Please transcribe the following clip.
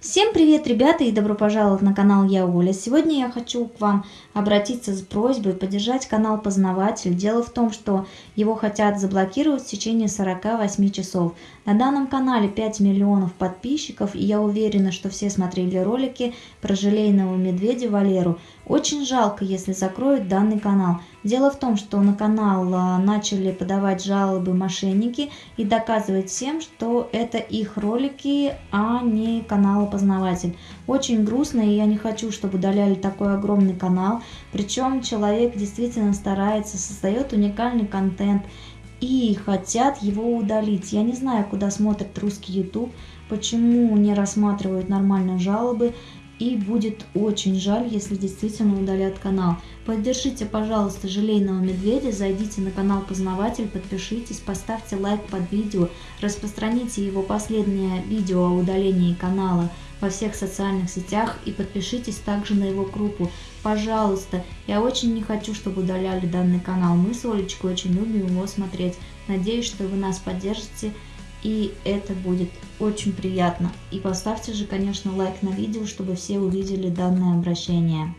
Всем привет, ребята, и добро пожаловать на канал Я Оля. Сегодня я хочу к вам обратиться с просьбой поддержать канал Познаватель. Дело в том, что его хотят заблокировать в течение 48 часов. На данном канале 5 миллионов подписчиков, и я уверена, что все смотрели ролики про желейного медведя Валеру. Очень жалко, если закроют данный канал. Дело в том, что на канал а, начали подавать жалобы мошенники и доказывать всем, что это их ролики, а не канал Познаватель. Очень грустно, и я не хочу, чтобы удаляли такой огромный канал. Причем человек действительно старается, создает уникальный контент и хотят его удалить. Я не знаю, куда смотрит русский YouTube, почему не рассматривают нормально жалобы и будет очень жаль, если действительно удалят канал. Поддержите, пожалуйста, желейного медведя, зайдите на канал Познаватель, подпишитесь, поставьте лайк под видео, распространите его последнее видео о удалении канала во всех социальных сетях и подпишитесь также на его группу. Пожалуйста, я очень не хочу, чтобы удаляли данный канал. Мы с Олечкой очень любим его смотреть. Надеюсь, что вы нас поддержите и это будет очень приятно. И поставьте же, конечно, лайк на видео, чтобы все увидели данное обращение.